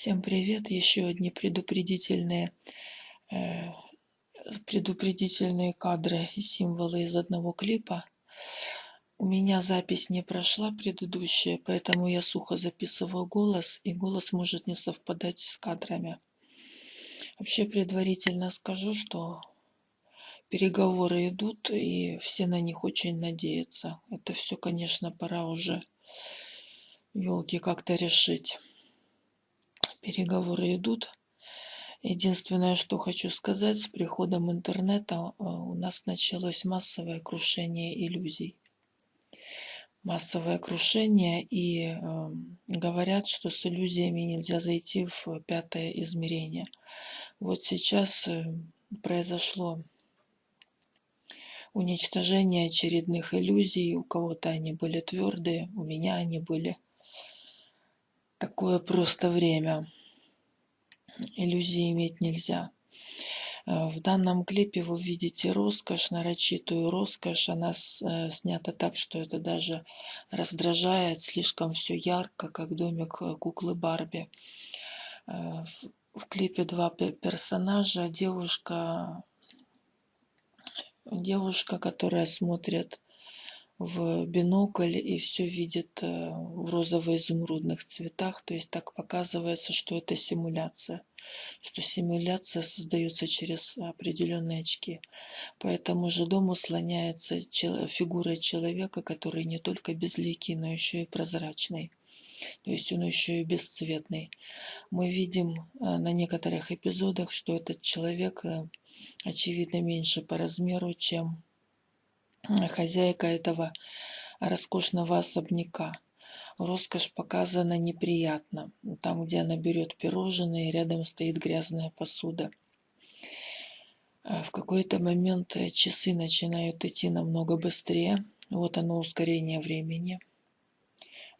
Всем привет! Еще одни предупредительные, э, предупредительные кадры и символы из одного клипа. У меня запись не прошла предыдущая, поэтому я сухо записываю голос, и голос может не совпадать с кадрами. Вообще предварительно скажу, что переговоры идут, и все на них очень надеются. Это все, конечно, пора уже елки как-то решить переговоры идут. Единственное, что хочу сказать, с приходом интернета э, у нас началось массовое крушение иллюзий. Массовое крушение, и э, говорят, что с иллюзиями нельзя зайти в пятое измерение. Вот сейчас э, произошло уничтожение очередных иллюзий. У кого-то они были твердые, у меня они были такое просто время. Иллюзии иметь нельзя. Э, в данном клипе вы видите роскошь, нарочитую роскошь. Она э, снята так, что это даже раздражает. Слишком все ярко, как домик э, куклы Барби. В клипе два персонажа. Девушка, девушка, которая смотрит в бинокль и все видит э, в розово-изумрудных цветах. То есть так показывается, что это симуляция, что симуляция создается через определенные очки. По этому же дому слоняется фигура человека, который не только безликий, но еще и прозрачный. То есть он еще и бесцветный. Мы видим э, на некоторых эпизодах, что этот человек э, очевидно меньше по размеру, чем хозяйка этого роскошного особняка. Роскошь показана неприятно. Там, где она берет пирожные, рядом стоит грязная посуда. А в какой-то момент часы начинают идти намного быстрее. Вот оно ускорение времени.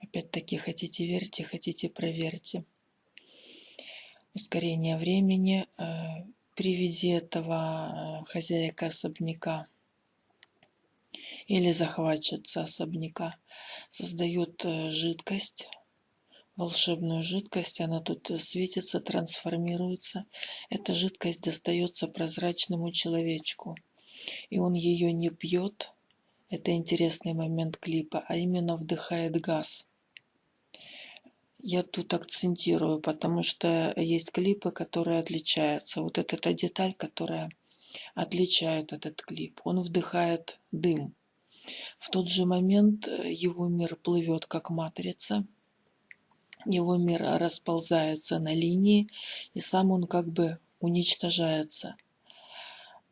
Опять-таки, хотите верьте, хотите проверьте. Ускорение времени. Э, при виде этого э, хозяйка особняка или захватчица особняка создает э, жидкость, волшебную жидкость, она тут э, светится, трансформируется. Эта жидкость достается прозрачному человечку, и он ее не пьет, это интересный момент клипа, а именно вдыхает газ. Я тут акцентирую, потому что есть клипы, которые отличаются. Вот это та деталь, которая отличает этот клип. Он вдыхает дым. В тот же момент э, его мир плывет как матрица, его мир расползается на линии, и сам он как бы уничтожается.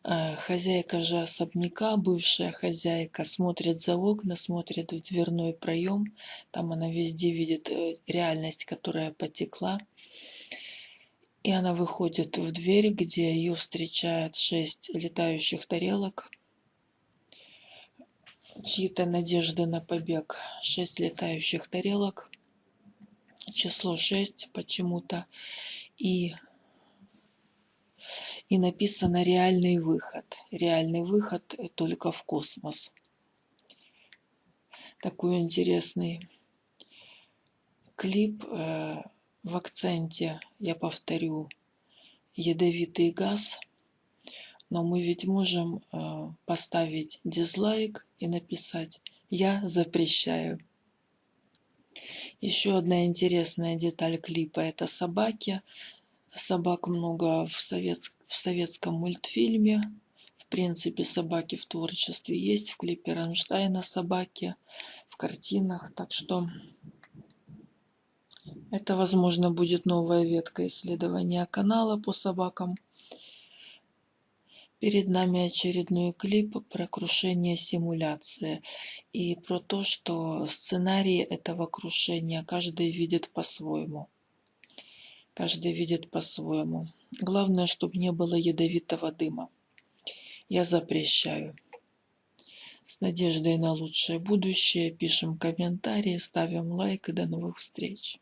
Э, хозяйка же особняка, бывшая хозяйка, смотрит за окна, смотрит в дверной проем. Там она везде видит э, реальность, которая потекла. И она выходит в дверь, где ее встречает шесть летающих тарелок чьи-то надежды на побег. Шесть летающих тарелок, число шесть почему-то, и, и написано реальный выход. Реальный выход только в космос. Такой интересный клип э, в акценте, я повторю, ядовитый газ – но мы ведь можем э, поставить дизлайк и написать «Я запрещаю». Еще одна интересная деталь клипа – это собаки. Собак много в, совет... в советском мультфильме. В принципе, собаки в творчестве есть. В клипе Ранштайна собаки, в картинах. Так что это, возможно, будет новая ветка исследования канала по собакам. Перед нами очередной клип про крушение симуляции и про то, что сценарий этого крушения каждый видит по-своему. Каждый видит по-своему. Главное, чтобы не было ядовитого дыма. Я запрещаю. С надеждой на лучшее будущее пишем комментарии, ставим лайк и до новых встреч.